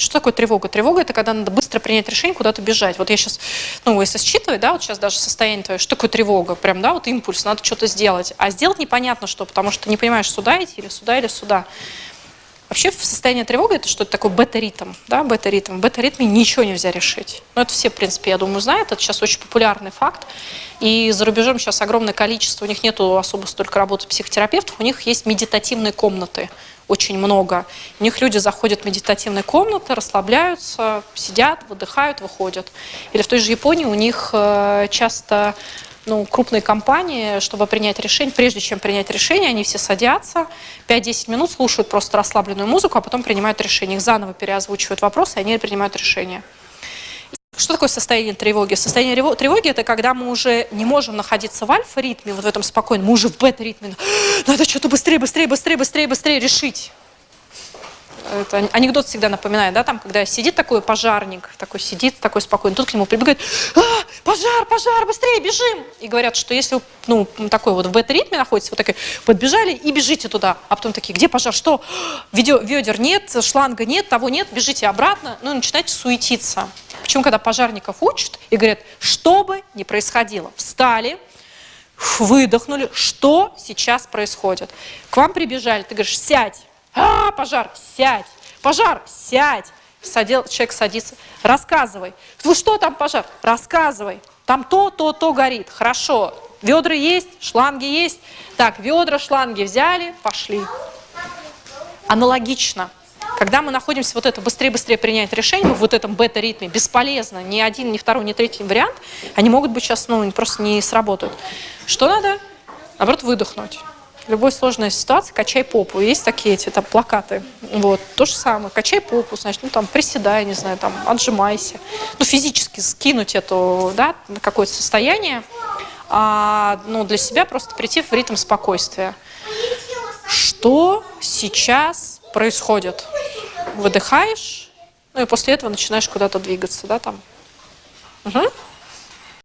Что такое тревога? Тревога – это когда надо быстро принять решение, куда-то бежать. Вот я сейчас, ну, если считывать, да, вот сейчас даже состояние твое, что такое тревога? Прям, да, вот импульс, надо что-то сделать. А сделать непонятно что, потому что не понимаешь, сюда идти или сюда, или сюда. Вообще в состоянии тревоги это что-то такое бета-ритм, да, бета-ритм. В бета-ритме ничего нельзя решить. Ну, это все, в принципе, я думаю, знают. Это сейчас очень популярный факт. И за рубежом сейчас огромное количество, у них нету особо столько работы психотерапевтов, у них есть медитативные комнаты очень много. У них люди заходят в медитативные комнаты, расслабляются, сидят, выдыхают, выходят. Или в той же Японии у них э, часто ну, крупные компании, чтобы принять решение, прежде чем принять решение, они все садятся, 5-10 минут слушают просто расслабленную музыку, а потом принимают решение. Их заново переозвучивают вопросы, и они принимают решение. Что такое состояние тревоги? Состояние тревоги – это когда мы уже не можем находиться в альфа-ритме, вот в этом спокойном, мы уже в бета-ритме. Надо что-то быстрее, быстрее, быстрее, быстрее, быстрее решить. Это анекдот всегда напоминает, да, там, когда сидит такой пожарник, такой сидит, такой спокойный, тут к нему прибегает, а, пожар, пожар, быстрее, бежим! И говорят, что если, ну, такой вот в бета-ритме находится, вот такой, подбежали и бежите туда, а потом такие, где пожар, что? Ведер нет, шланга нет, того нет, бежите обратно, ну, и начинаете суетиться. Почему, когда пожарников учат и говорят, что бы ни происходило, встали, выдохнули, что сейчас происходит. К вам прибежали, ты говоришь, сядь, а, пожар, сядь, пожар, сядь. Садил, человек садится, рассказывай. Ну что там пожар? Рассказывай. Там то, то, то горит. Хорошо. Ведра есть, шланги есть. Так, ведра, шланги взяли, пошли. Аналогично. Когда мы находимся вот это быстрее-быстрее принять решение, в вот этом бета-ритме, бесполезно, ни один, ни второй, ни третий вариант, они могут быть сейчас, ну, просто не сработают. Что надо? Наоборот, выдохнуть. Любой сложной ситуации качай попу. Есть такие эти там плакаты. Вот. То же самое. Качай попу, значит, ну там приседай, не знаю, там отжимайся. Ну физически скинуть эту, да, на какое-то состояние. А, ну, для себя просто прийти в ритм спокойствия. Что сейчас происходит? выдыхаешь, ну и после этого начинаешь куда-то двигаться, да, там. Угу.